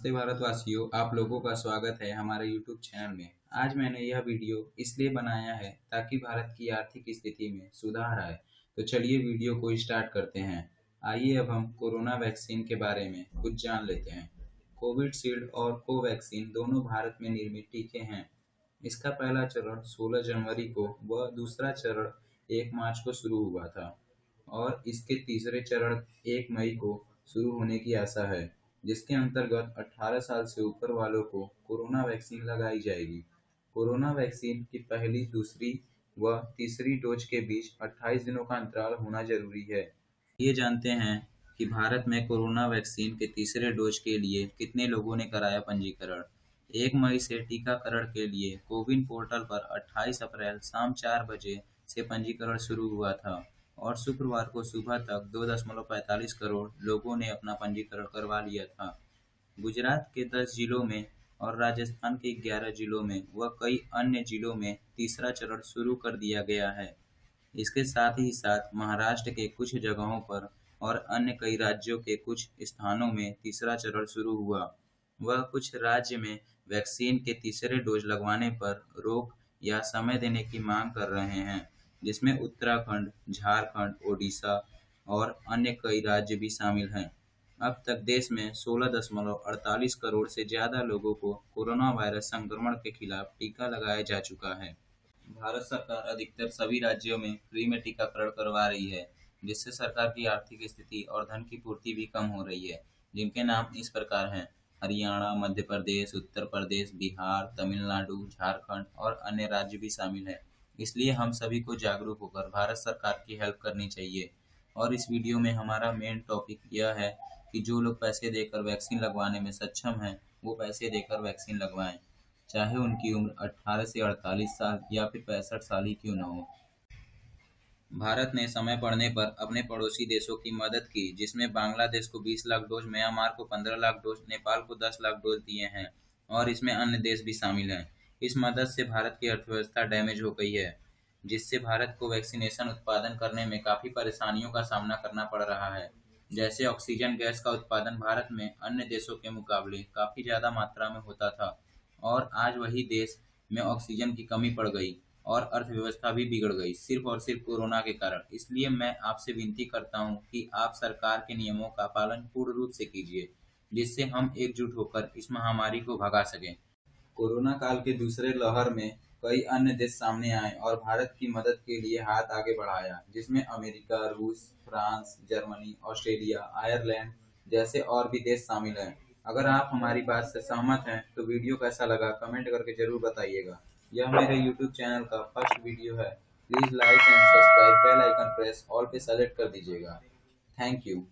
नमस्ते भारतवासियों, आप लोगों का स्वागत है हमारे YouTube चैनल में। आज मैंने यह वीडियो इसलिए बनाया है ताकि भारत की आर्थिक स्थिति में सुधार आए। तो चलिए वीडियो को स्टार्ट करते हैं। आइए अब हम कोरोना वैक्सीन के बारे में कुछ जान लेते हैं। कोविड शील्ड और कोवैक्सीन दोनों भारत में निर्मित टीके हैं। इसका पहला चरण 16 जनवरी को व दूसरा चरण एक मार्च को शुरू हुआ था और इसके तीसरे चरण एक मई को शुरू होने की आशा है। जिसके अंतर्गत 18 साल से ऊपर वालों को कोरोना वैक्सीन लगाई जाएगी। कोरोना वैक्सीन की पहली, दूसरी व तीसरी डोज के बीच 28 दिनों का अंतराल होना ज़रूरी है। ये जानते हैं कि भारत में कोरोना वैक्सीन के तीसरे डोज के लिए कितने लोगों ने कराया पंजीकरण। एक मई से टीकाकरण के लिए कोविन पोर्टल पर 28 अप्रैल शाम चार बजे से पंजीकरण शुरू हुआ था। और शुक्रवार को सुबह तक दो दशमलव पैंतालीस करोड़ लोगों ने अपना पंजीकरण करवा लिया था। गुजरात के दस जिलों में और राजस्थान के ग्यारह जिलों में व कई अन्य जिलों में तीसरा चरण शुरू कर दिया गया है। इसके साथ ही साथ महाराष्ट्र के कुछ जगहों पर और अन्य कई राज्यों के कुछ स्थानों में तीसरा चरण शुरू हुआ। वह कुछ राज्य में वैक्सीन के तीसरे डोज लगवाने पर रोक या समय देने की मांग कर रहे हैं। जिसमें उत्तराखंड, झारखंड, ओडिशा और अन्य कई राज्य भी शामिल हैं। अब तक देश में सोलह दशमलव अड़तालीस करोड़ से ज़्यादा लोगों को कोरोना वायरस संक्रमण के खिलाफ टीका लगाया जा चुका है। भारत सरकार अधिकतर सभी राज्यों में फ्री में टीकाकरण करवा रही है, जिससे सरकार की आर्थिक स्थिति और धन की पूर्ति भी कम हो रही है, जिनके नाम इस प्रकार हैं। हरियाणा, मध्य प्रदेश, उत्तर प्रदेश, बिहार, तमिलनाडु, झारखंड और अन्य राज्य भी शामिल हैं। इसलिए हम सभी को जागरूक होकर भारत सरकार की हेल्प करनी चाहिए। और इस वीडियो में हमारा मेन टॉपिक यह है कि जो लोग पैसे देकर वैक्सीन लगवाने में सक्षम हैं, वो पैसे देकर वैक्सीन लगवाएँ, चाहे उनकी उम्र 18 से 48 साल या फिर पैंसठ साल ही क्यों न हो। भारत ने समय पड़ने पर अपने पड़ोसी देशों की मदद की, जिसमें बांग्लादेश को 20 लाख डोज, म्यांमार को 15 लाख डोज, नेपाल को 10 लाख डोज दिए हैं, और इसमें अन्य देश भी शामिल हैं। इस मदद से भारत की अर्थव्यवस्था डैमेज हो गई है, जिससे भारत को वैक्सीनेशन उत्पादन करने में काफ़ी परेशानियों का सामना करना पड़ रहा है। जैसे ऑक्सीजन गैस का उत्पादन भारत में अन्य देशों के मुकाबले काफ़ी ज़्यादा मात्रा में होता था, और आज वही देश में ऑक्सीजन की कमी पड़ गई और अर्थव्यवस्था भी बिगड़ गई, सिर्फ़ और सिर्फ़ कोरोना के कारण। इसलिए मैं आपसे विनती करता हूँ कि आप सरकार के नियमों का पालन पूर्ण रूप से कीजिए, जिससे हम एकजुट होकर इस महामारी को भगा सकें। कोरोना काल के दूसरे लहर में कई अन्य देश सामने आए और भारत की मदद के लिए हाथ आगे बढ़ाया, जिसमें अमेरिका, रूस, फ्रांस, जर्मनी, ऑस्ट्रेलिया, आयरलैंड जैसे और भी देश शामिल हैं। अगर आप हमारी बात से सहमत हैं तो वीडियो कैसा लगा कमेंट करके ज़रूर बताइएगा। यह मेरे यूट्यूब चैनल का फ़र्स्ट वीडियो है। Please like and subscribe bell icon press all पे सेलेक्ट कर दीजिएगा। Thank you.